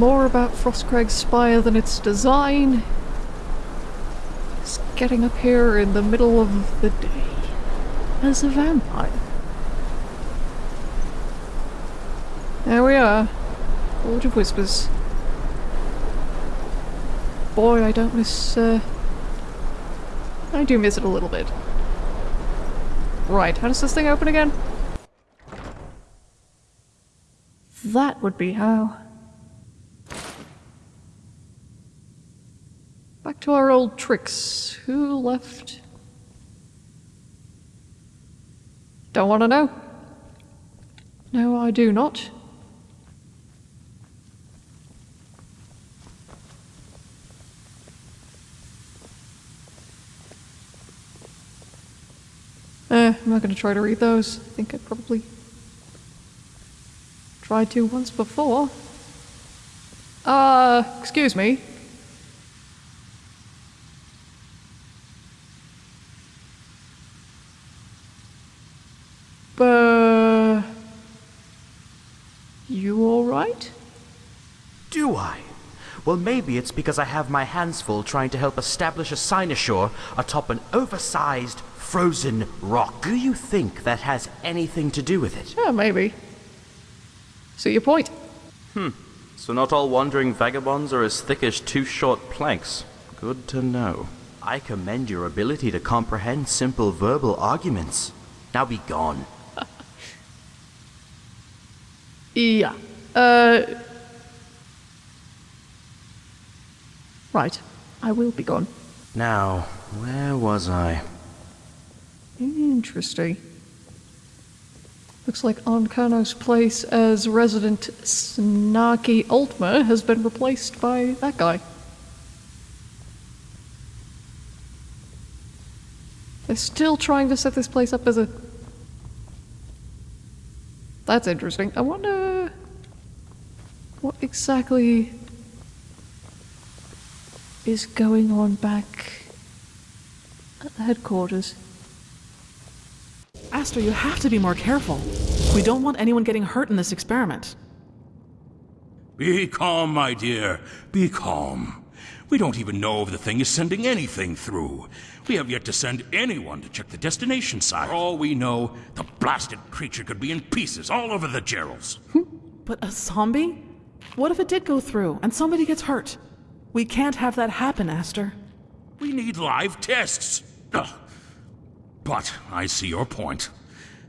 more about Frostcrag's Spire than its design is getting up here in the middle of the day as a vampire. There we are. Forge of Whispers. Boy, I don't miss, uh... I do miss it a little bit. Right, how does this thing open again? That would be how. Back to our old tricks. Who left? Don't want to know. No, I do not. Eh, I'm not going to try to read those. I think I probably tried to once before. Uh, excuse me. But... You alright? Do I? Well, maybe it's because I have my hands full trying to help establish a cynosure atop an oversized, frozen rock. Do you think that has anything to do with it? Yeah, maybe. See your point. Hmm. So not all wandering vagabonds are as thick as two short planks. Good to know. I commend your ability to comprehend simple verbal arguments. Now be gone. Yeah. Uh. Right. I will be gone. Now, where was I? Interesting. Looks like Ankano's place as resident Snarky Altmer has been replaced by that guy. They're still trying to set this place up as a. That's interesting. I wonder. What exactly. Is going on back. at the headquarters? Aster, you have to be more careful. We don't want anyone getting hurt in this experiment. Be calm, my dear. Be calm. We don't even know if the thing is sending anything through. We have yet to send anyone to check the destination site. For all we know, the blasted creature could be in pieces all over the Jeralls. But a zombie? What if it did go through and somebody gets hurt? We can't have that happen, Aster. We need live tests. Ugh. But I see your point.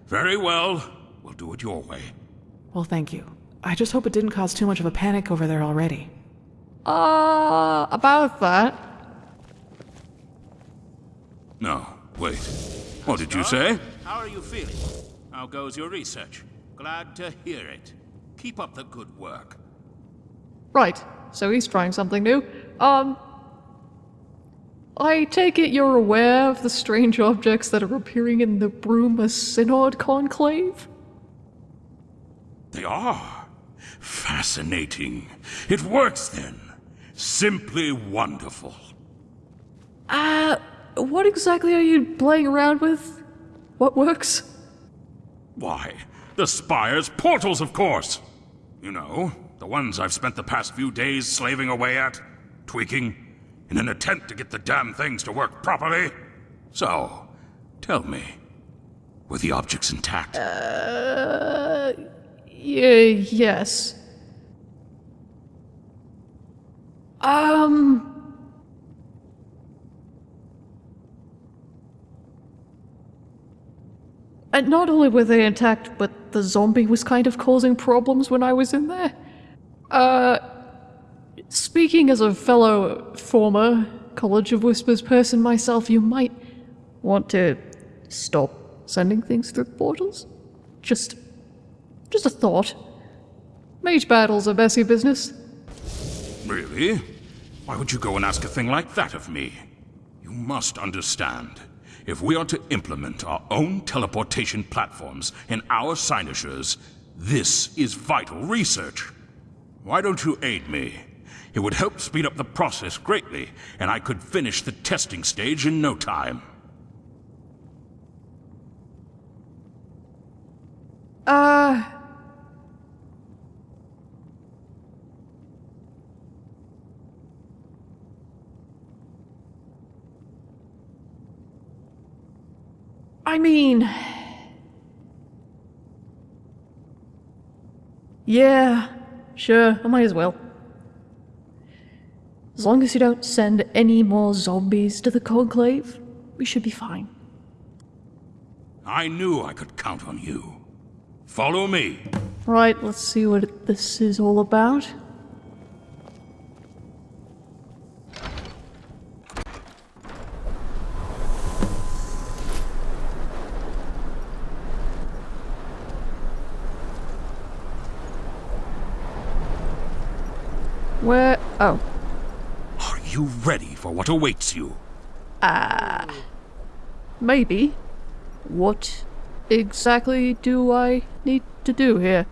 Very well. We'll do it your way. Well, thank you. I just hope it didn't cause too much of a panic over there already. Uh, about that. No, wait. What did you say? How are you feeling? How goes your research? Glad to hear it. Keep up the good work. Right, so he's trying something new. Um. I take it you're aware of the strange objects that are appearing in the Bruma Synod Conclave? They are. Fascinating. It works then. Simply wonderful. Uh, what exactly are you playing around with? What works? Why, the Spire's portals, of course. You know, the ones I've spent the past few days slaving away at, tweaking, in an attempt to get the damn things to work properly. So, tell me, were the objects intact? Uh, yes. Um. And not only were they intact, but the zombie was kind of causing problems when I was in there. Uh, speaking as a fellow former College of Whispers person myself, you might want to stop sending things through portals. Just, just a thought. Mage battles are messy business. Really? Why would you go and ask a thing like that of me? You must understand. If we are to implement our own teleportation platforms in our cynosures, this is vital research. Why don't you aid me? It would help speed up the process greatly, and I could finish the testing stage in no time. Uh... I mean... Yeah sure, I might as well. As long as you don't send any more zombies to the Conclave, we should be fine. I knew I could count on you. Follow me. Right, let's see what this is all about. Where? Oh, Are you ready for what awaits you? Ah, maybe. What exactly do I need to do here?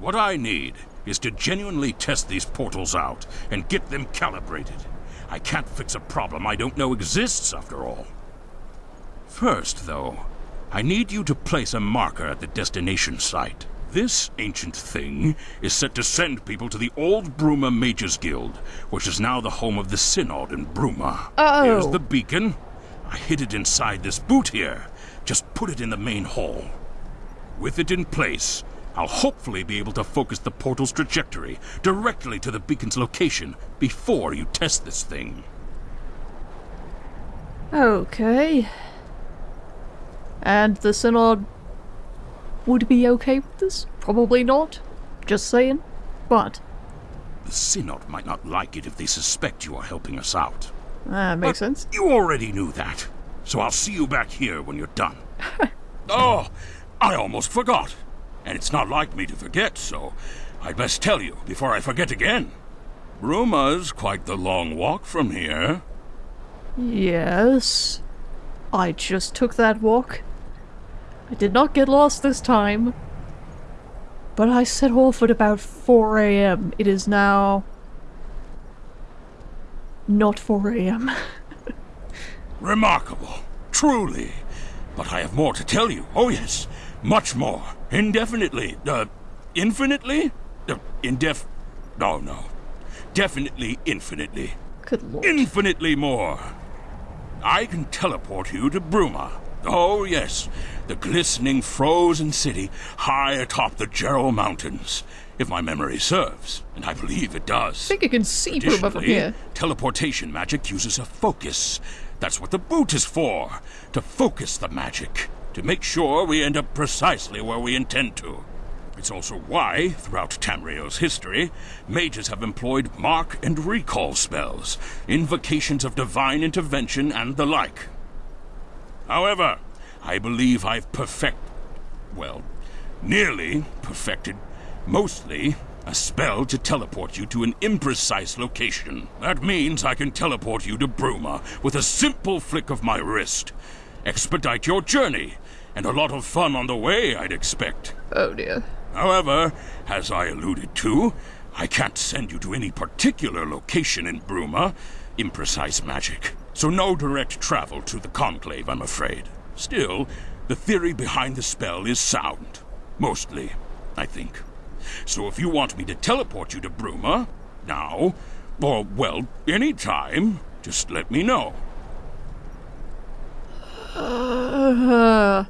What I need is to genuinely test these portals out and get them calibrated. I can't fix a problem I don't know exists, after all. First, though, I need you to place a marker at the destination site. This ancient thing is set to send people to the old Bruma Mages Guild, which is now the home of the Synod in Bruma. Oh. Here's the beacon. I hid it inside this boot here. Just put it in the main hall. With it in place, I'll hopefully be able to focus the portal's trajectory directly to the beacon's location before you test this thing. Okay. And the Synod would be okay with this? Probably not. Just saying. But, The Synod might not like it if they suspect you are helping us out. that makes sense. You already knew that, so I'll see you back here when you're done. oh, I almost forgot. And it's not like me to forget, so I'd best tell you before I forget again. Bruma's quite the long walk from here. Yes. I just took that walk. I did not get lost this time. But I set off at about 4 a.m. It is now. not 4 a.m. Remarkable, truly. But I have more to tell you. Oh, yes, much more. Indefinitely. Uh, infinitely? Uh, indef. No, no. Definitely infinitely. Good lord. Infinitely more. I can teleport you to Bruma. Oh, yes. The glistening frozen city high atop the Jerall Mountains. If my memory serves, and I believe it does. I think you can see from Additionally, here. teleportation magic uses a focus. That's what the boot is for. To focus the magic. To make sure we end up precisely where we intend to. It's also why, throughout Tamriel's history, mages have employed mark and recall spells, invocations of divine intervention, and the like. However, I believe I've perfect... well, nearly perfected, mostly, a spell to teleport you to an imprecise location. That means I can teleport you to Bruma with a simple flick of my wrist. Expedite your journey, and a lot of fun on the way, I'd expect. Oh dear. However, as I alluded to, I can't send you to any particular location in Bruma. Imprecise magic. So no direct travel to the Conclave, I'm afraid. Still, the theory behind the spell is sound. Mostly, I think. So if you want me to teleport you to Bruma, now, or, well, any time, just let me know. Uh.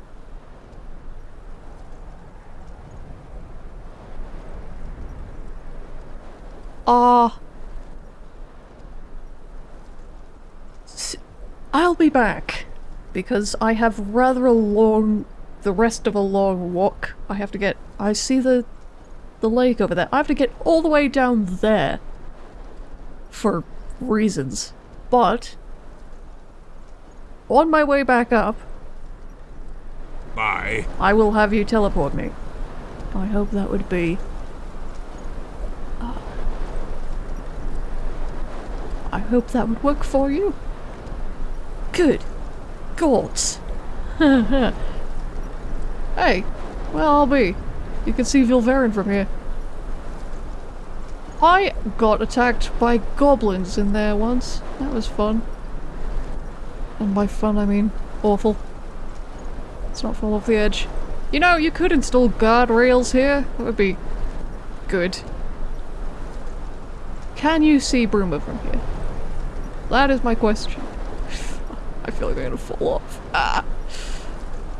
S- I'll be back because I have rather a long, the rest of a long walk. I have to get. I see the, the lake over there. I have to get all the way down there. For reasons, but on my way back up, Bye. I will have you teleport me. I hope that would be. uh, I hope that would work for you. Good. Gods. hey, well, I'll be. You can see Vilverin from here. I got attacked by goblins in there once. That was fun. And by fun, I mean awful. Let's not fall off the edge. You know, you could install guardrails here. That would be good. Can you see Bruma from here? That is my question. I feel like I'm gonna fall off. Ah.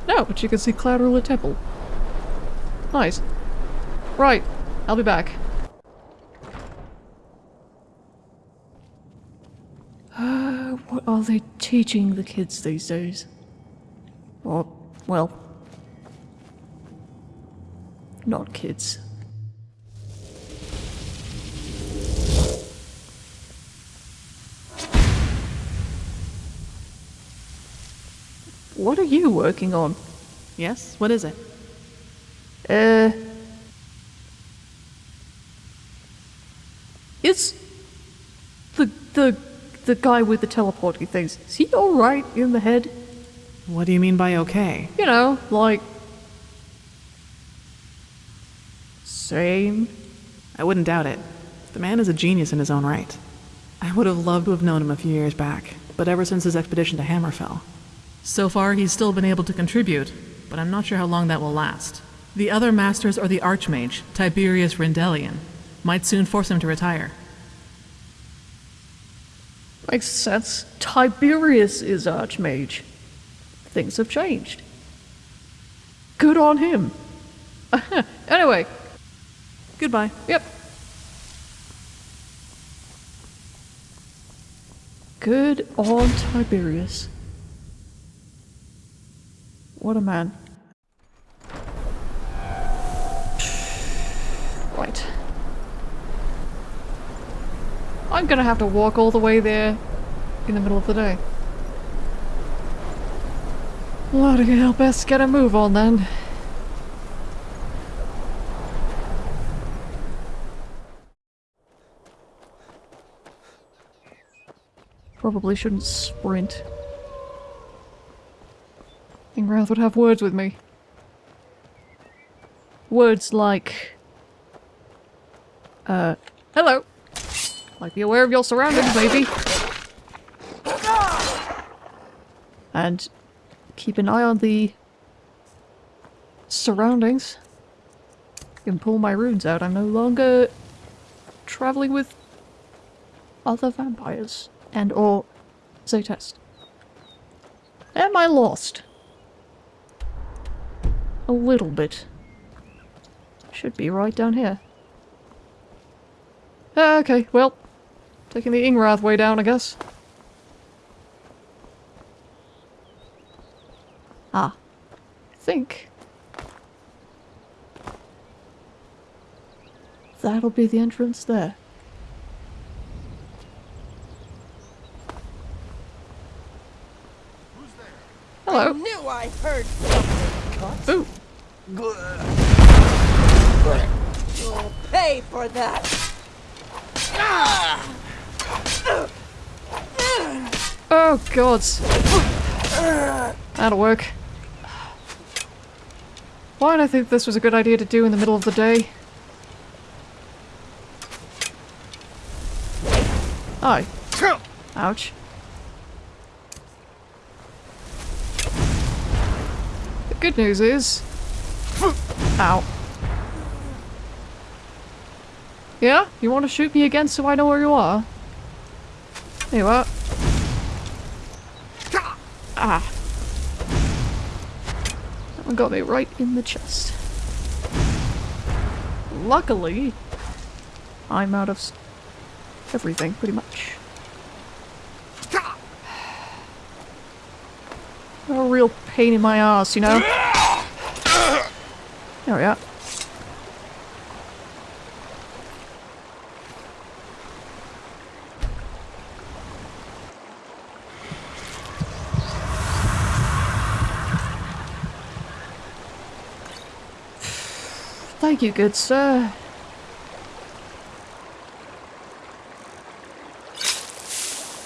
No, but you can see Cloud Ruler Temple. Nice. Right, I'll be back. Uh, what are they teaching the kids these days? Or, well, not kids. What are you working on? Yes? What is it? Uh. Is the the the guy with the teleporting things? Is he all right in the head? What do you mean by okay? You know, like same. I wouldn't doubt it. The man is a genius in his own right. I would have loved to have known him a few years back, but ever since his expedition to Hammerfell. So far, he's still been able to contribute, but I'm not sure how long that will last. The other masters or the Archmage, Tiberius Rendelian, might soon force him to retire. Makes sense. Tiberius is Archmage. Things have changed. Good on him. anyway, Goodbye. Yep. Good on Tiberius. What a man. Right. I'm gonna have to walk all the way there in the middle of the day. Bloody hell, best get a move on then. Probably shouldn't sprint. Ingrath would have words with me. Words like... Uh, hello! Like be aware of your surroundings, maybe. And keep an eye on the surroundings. can pull my runes out. I'm no longer traveling with other vampires and or Zaytest. Am I lost? A little bit. Should be right down here. Ah, okay, well, taking the Ingrath way down, I guess. Ah, I think that'll be the entrance there. Hello. knew I heard something. Ooh. You'll pay for that. Oh god. That'll work. Why did I think this was a good idea to do in the middle of the day? Hi. Ouch. The good news is... Ow. Yeah? You want to shoot me again so I know where you are? There you are. Ah. That one got me right in the chest. Luckily, I'm out of everything, pretty much. A real pain in my ass, you know? There we are. Thank you, good sir.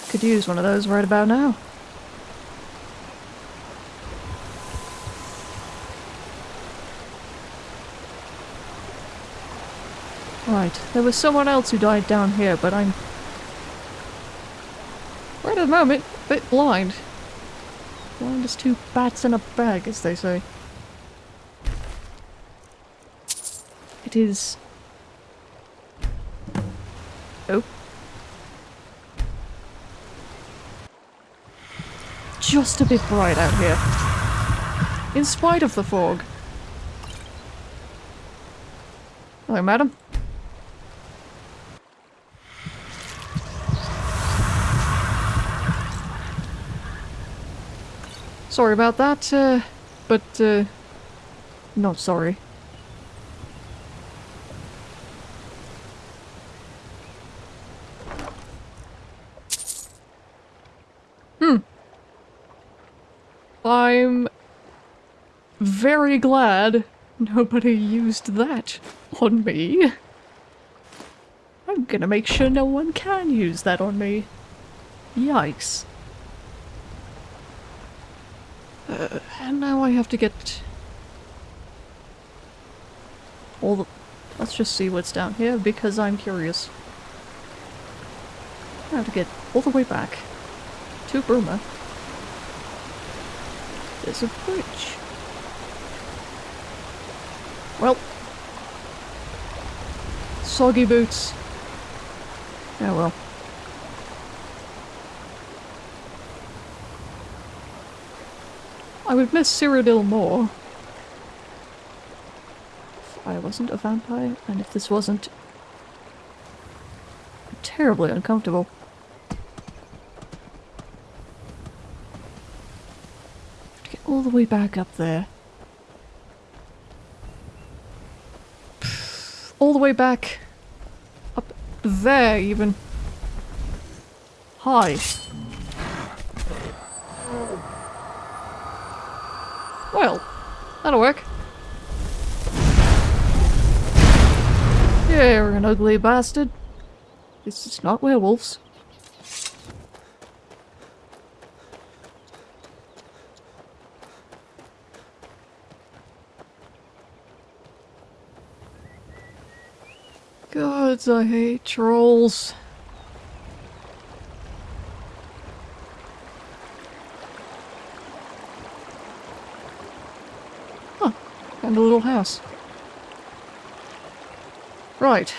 Could use one of those right about now. Right, there was someone else who died down here, but I'm... Right at the moment, a bit blind. Blind as two bats in a bag, as they say. It is... Oh. Just a bit bright out here. in spite of the fog. Hello, madam. Sorry about that, uh, but, uh, not sorry. Hmm. I'm very glad nobody used that on me. I'm gonna make sure no one can use that on me. Yikes. Uh, and now I have to get all the... Let's just see what's down here because I'm curious. I have to get all the way back to Bruma. There's a bridge. Well. Soggy boots. Oh well. I would miss Cyrodiil more. If I wasn't a vampire, and if this wasn't terribly uncomfortable. To get all the way back up there. All the way back up there even. Hi. Well, that'll work. Yeah, you're an ugly bastard. This is not werewolves. Gods, I hate trolls. A little house. Right.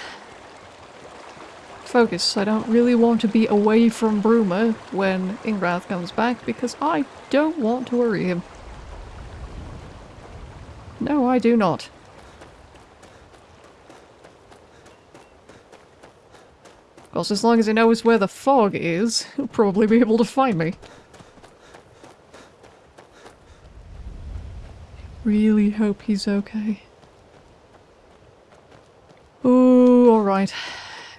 Focus. I don't really want to be away from Bruma when Ingrath comes back because I don't want to worry him. No, I do not. Of course, as long as he knows where the fog is, he'll probably be able to find me. Really hope he's okay. Ooh, alright.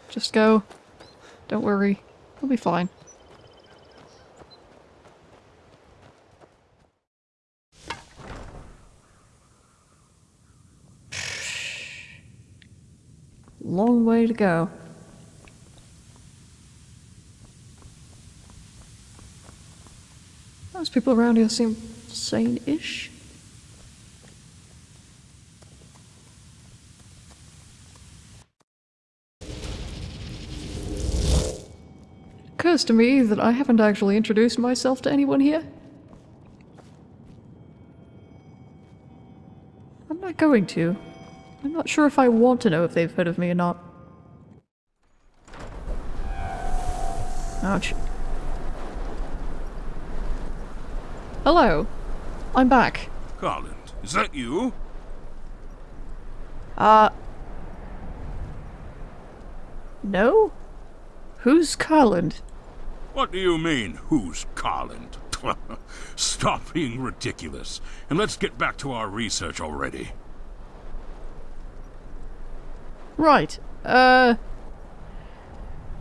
Just go. Don't worry. He'll be fine. Long way to go. Those people around here seem sane-ish. Occurs to me that I haven't actually introduced myself to anyone here. I'm not going to. I'm not sure if I want to know if they've heard of me or not. Ouch. Hello. I'm back. Garland, is that you? Uh... No? Who's Carland? What do you mean, who's Carland? Stop being ridiculous, and let's get back to our research already. Right. Uh...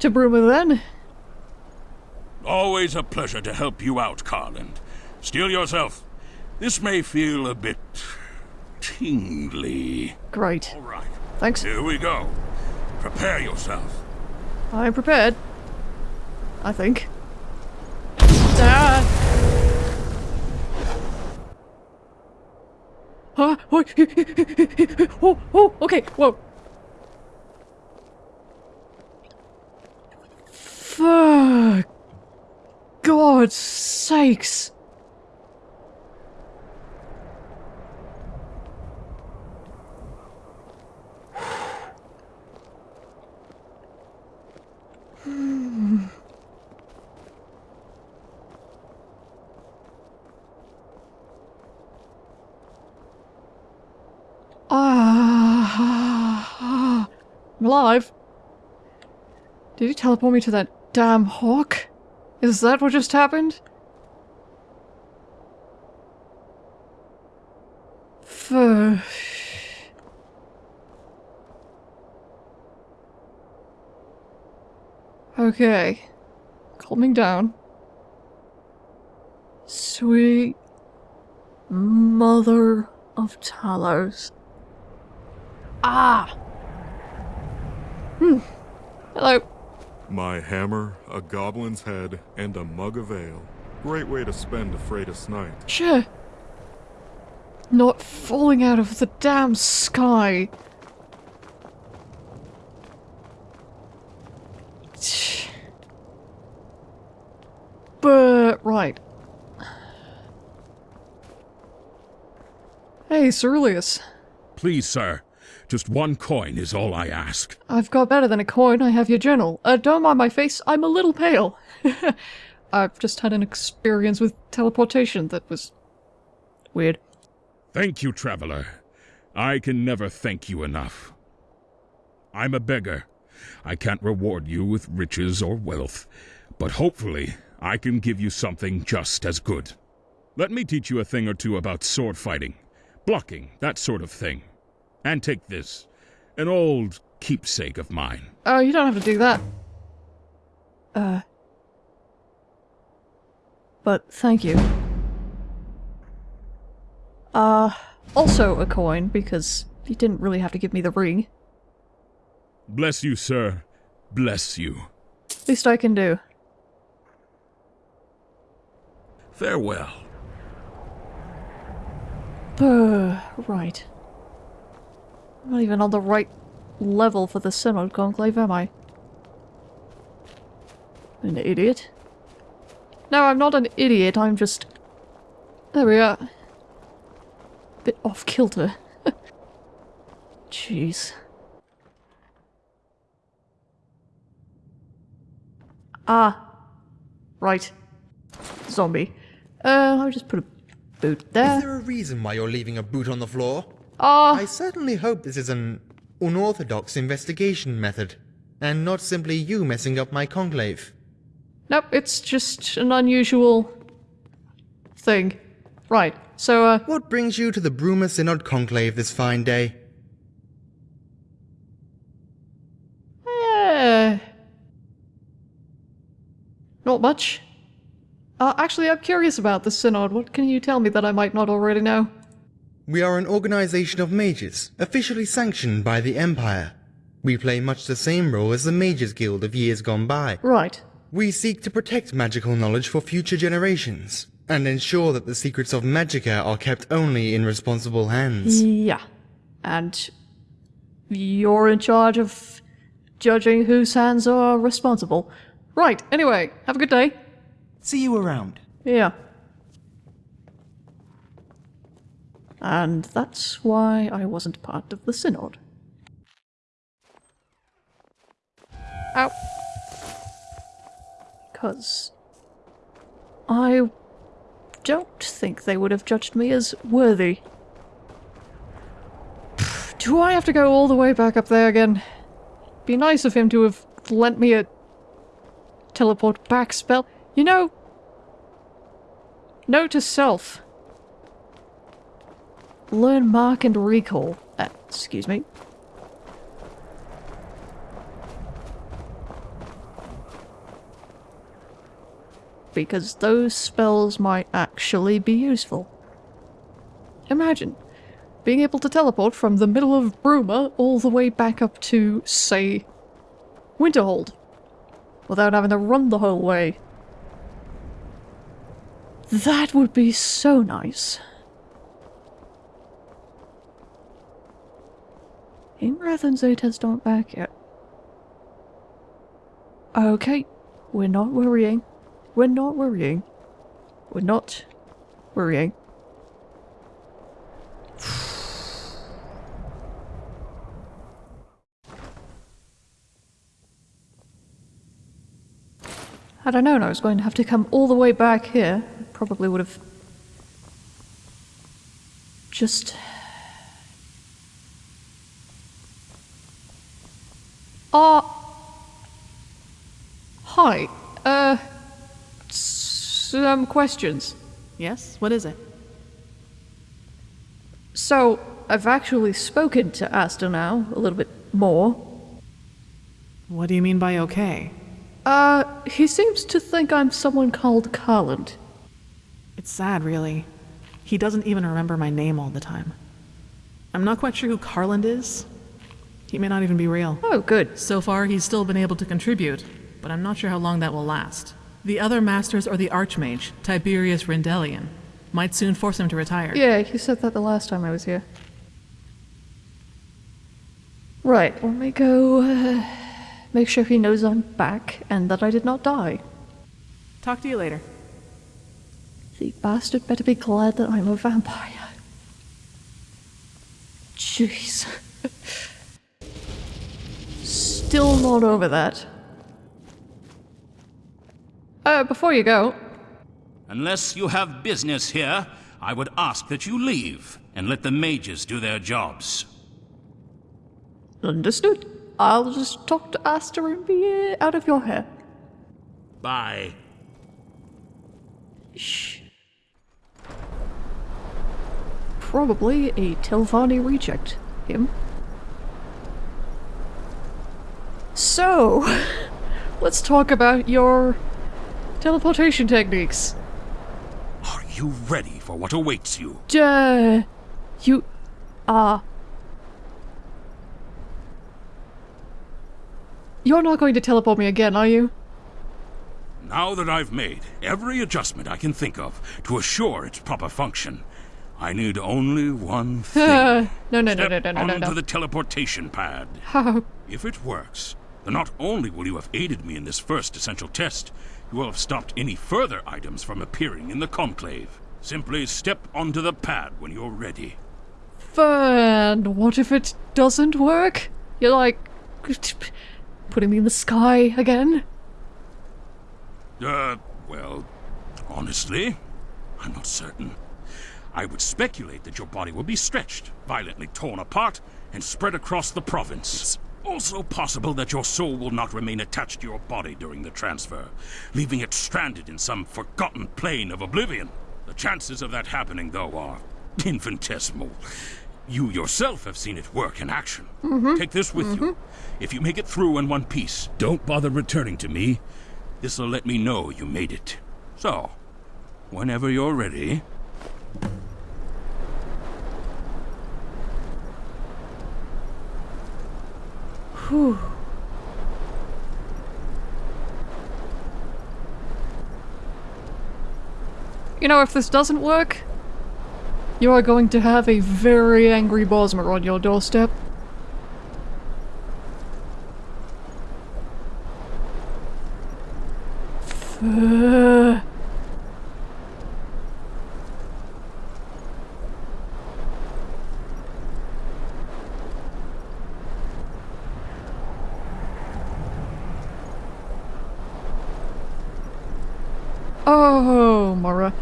To Bruma then? Always a pleasure to help you out, Carland. Steel yourself. This may feel a bit... tingly. Great. All right. Thanks. Here we go. Prepare yourself. I'm prepared. I think. Ah! Oh, oh, oh, okay, whoa. Fuck. God's sakes. I'm alive. Did he teleport me to that damn hawk? Is that what just happened? Fuh. Okay. Calming down. Sweet mother of Talos. Ah! Hmm. Hello. My hammer, a goblin's head, and a mug of ale. Great way to spend a Fredas night. Sure. Not falling out of the damn sky. But, right. Hey, Ceruleus. Please, sir. Just one coin is all I ask. I've got better than a coin, I have your journal. Uh, don't mind my face, I'm a little pale. I've just had an experience with teleportation that was... weird. Thank you, traveler. I can never thank you enough. I'm a beggar. I can't reward you with riches or wealth, but hopefully I can give you something just as good. Let me teach you a thing or two about sword fighting, blocking, that sort of thing. And take this, an old keepsake of mine. Oh, you don't have to do that. Uh... But thank you. Uh, also a coin, because you didn't really have to give me the ring. Bless you, sir. Bless you. Least I can do. Farewell. Uh, right. I'm not even on the right level for the Synod Conclave, am I? An idiot? No, I'm not an idiot, I'm just... There we are. Bit off kilter. Jeez. Ah. Right. Zombie. Uh, I'll just put a boot there. Is there a reason why you're leaving a boot on the floor? Ah. I certainly hope this is an unorthodox investigation method, and not simply you messing up my conclave. Nope, it's just an unusual thing. Right, so, uh, What brings you to the Bruma Synod conclave this fine day? eh, not much. Uh, actually, I'm curious about the Synod. What can you tell me that I might not already know? We are an organization of mages, officially sanctioned by the Empire. We play much the same role as the Mages Guild of years gone by. Right. We seek to protect magical knowledge for future generations, and ensure that the secrets of Magicka are kept only in responsible hands. Yeah. And you're in charge of judging whose hands are responsible. Right, anyway, have a good day. See you around. Yeah. And that's why I wasn't part of the Synod. Ow. Because I don't think they would have judged me as worthy. Do I have to go all the way back up there again? Be nice of him to have lent me a teleport back spell. You know, note to self. Learn mark and recall. Uh, excuse me. Because those spells might actually be useful. Imagine being able to teleport from the middle of Bruma all the way back up to, say, Winterhold, without having to run the whole way. That would be so nice. Imrath and Zaytest aren't back yet. Okay, we're not worrying. We're not worrying. We're not worrying. Had I known I was going to have to come all the way back here, I probably would have just Uh. Hi. Uh. Some questions. Yes? What is it? So, I've actually spoken to Asta now, a little bit more. What do you mean by okay? Uh, he seems to think I'm someone called Carland. It's sad, really. He doesn't even remember my name all the time. I'm not quite sure who Carland is. He may not even be real. Oh, good. So far, he's still been able to contribute, but I'm not sure how long that will last. The other masters are the Archmage, Tiberius Rendelian. Might soon force him to retire. Yeah, you said that the last time I was here. Right, let me go uh, make sure he knows I'm back and that I did not die. Talk to you later. The bastard better be glad that I'm a vampire. Jeez. Still not over that. Uh, before you go, Unless you have business here, I would ask that you leave and let the mages do their jobs. understood. I'll just talk to Asta and be uh, out of your hair. Bye. Shh. Probably a Telvanni reject. Him. So, let's talk about your teleportation techniques. Are you ready for what awaits you? Duh. You are. You're not going to teleport me again, are you? Now that I've made every adjustment I can think of to assure its proper function, I need only one thing. no, no, no, Step no, no, no, no, onto no. the teleportation pad. How? If it works, then not only will you have aided me in this first essential test, you will have stopped any further items from appearing in the conclave. Simply step onto the pad when you're ready. And what if it doesn't work? You're like putting me in the sky again? Uh, well, honestly, I'm not certain. I would speculate that your body will be stretched, violently torn apart, and spread across the province. Also possible that your soul will not remain attached to your body during the transfer, leaving it stranded in some forgotten plane of oblivion. The chances of that happening, though, are infinitesimal. You yourself have seen it work in action. Mm -hmm. Take this with you. If you make it through in one piece, don't bother returning to me. This'll let me know you made it. So, whenever you're ready, Whew. You know, if this doesn't work, you are going to have a very angry Bosmer on your doorstep. Uh, Oh, Mara.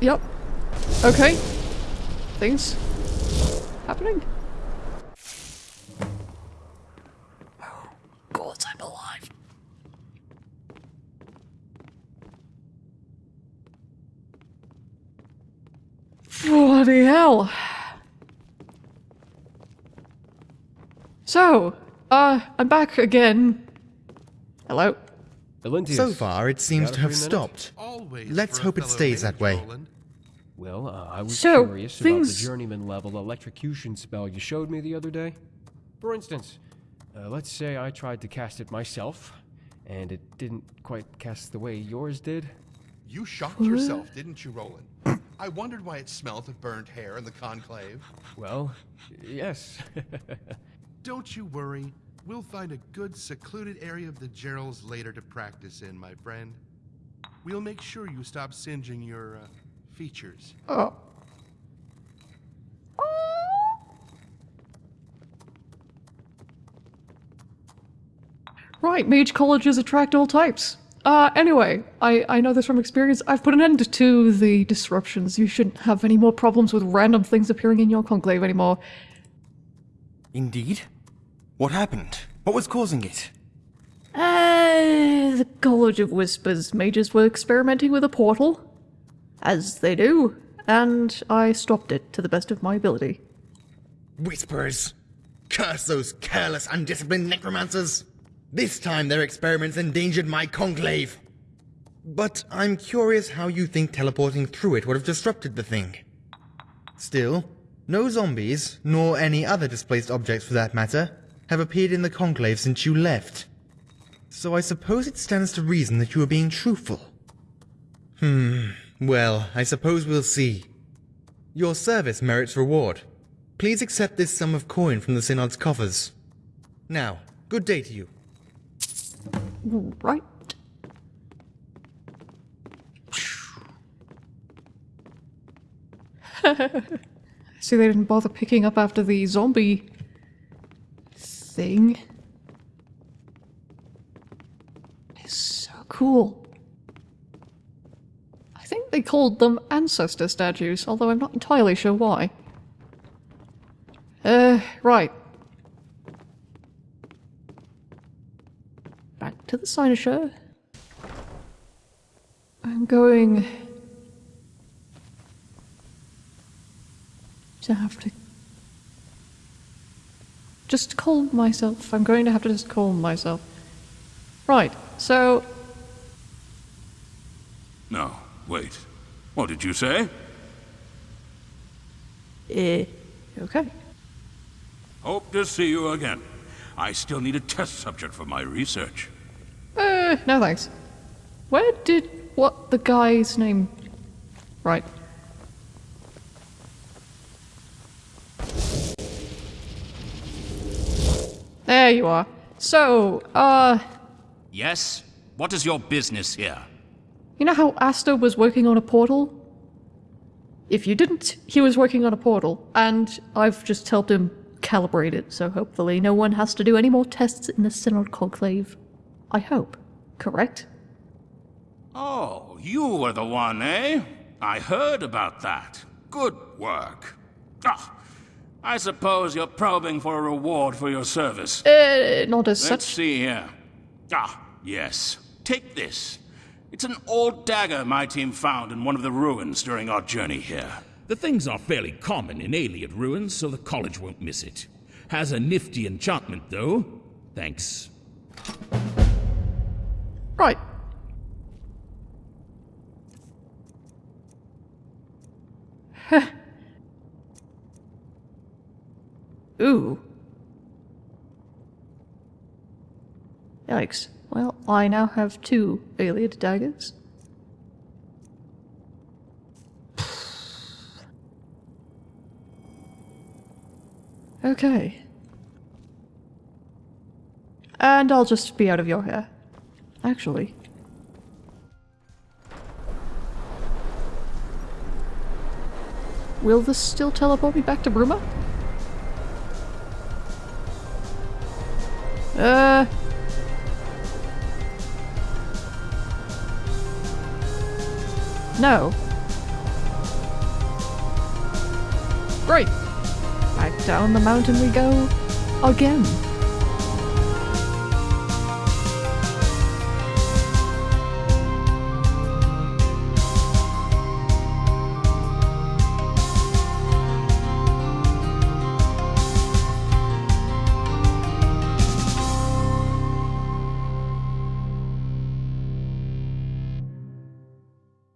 Yep. Okay. Things happening. Oh, God, I'm alive. Bloody hell. So, uh, I'm back again. Hello. Elentius, So far, it seems to have stopped. Always Let's hope it stays that way. Roland. Well, uh, I was So, curious about the journeyman level electrocution spell you showed me the other day. For instance, uh, let's say I tried to cast it myself, and it didn't quite cast the way yours did. You shocked yourself, didn't you, Roland? I wondered why it smelt of burnt hair in the conclave. Well, yes. Don't you worry. We'll find a good secluded area of the Jeralls later to practice in, my friend. We'll make sure you stop singeing your uh, features. Oh. Right, mage colleges attract all types. Uh, anyway, I, I know this from experience. I've put an end to the disruptions. You shouldn't have any more problems with random things appearing in your conclave anymore. Indeed? What happened? What was causing it? Uh, the College of Whispers mages were experimenting with a portal. As they do. And I stopped it to the best of my ability. Whispers! Curse those careless, undisciplined necromancers! This time their experiments endangered my conclave! But I'm curious how you think teleporting through it would have disrupted the thing. Still, no zombies, nor any other displaced objects for that matter, have appeared in the conclave since you left. So I suppose it stands to reason that you are being truthful. Hmm, well, I suppose we'll see. Your service merits reward. Please accept this sum of coin from the Synod's coffers. Now, good day to you. Right. See, they didn't bother picking up after the zombie thing. It's so cool. They called them ancestor statues, although I'm not entirely sure why. Uh, right. Back to the cynosure. I'm going to have to just calm myself. I'm going to have to just calm myself. Right, so No, wait. What did you say? eh, okay. Hope to see you again. I still need a test subject for my research. Uh, no thanks. Where did what the guy's name? Right. There you are. So, uh, Yes? What is your business here? You know how Asta was working on a portal? If you didn't, he was working on a portal, and I've just helped him calibrate it, so hopefully no one has to do any more tests in the Synod Conclave. I hope. Correct? Oh, you were the one, eh? I heard about that. Good work. Ah, I suppose you're probing for a reward for your service. Uh, not as Let's such. see here. Ah, yes. Take this. It's an old dagger my team found in one of the ruins during our journey here. The things are fairly common in Ayleid ruins, so the college won't miss it. Has a nifty enchantment, though. Thanks. Right. Ooh. Yikes. Well, I now have two Ayleid daggers. Okay. And I'll just be out of your hair. Actually. Will this still teleport me back to Bruma? Uh. No. Great. Back down the mountain we go again.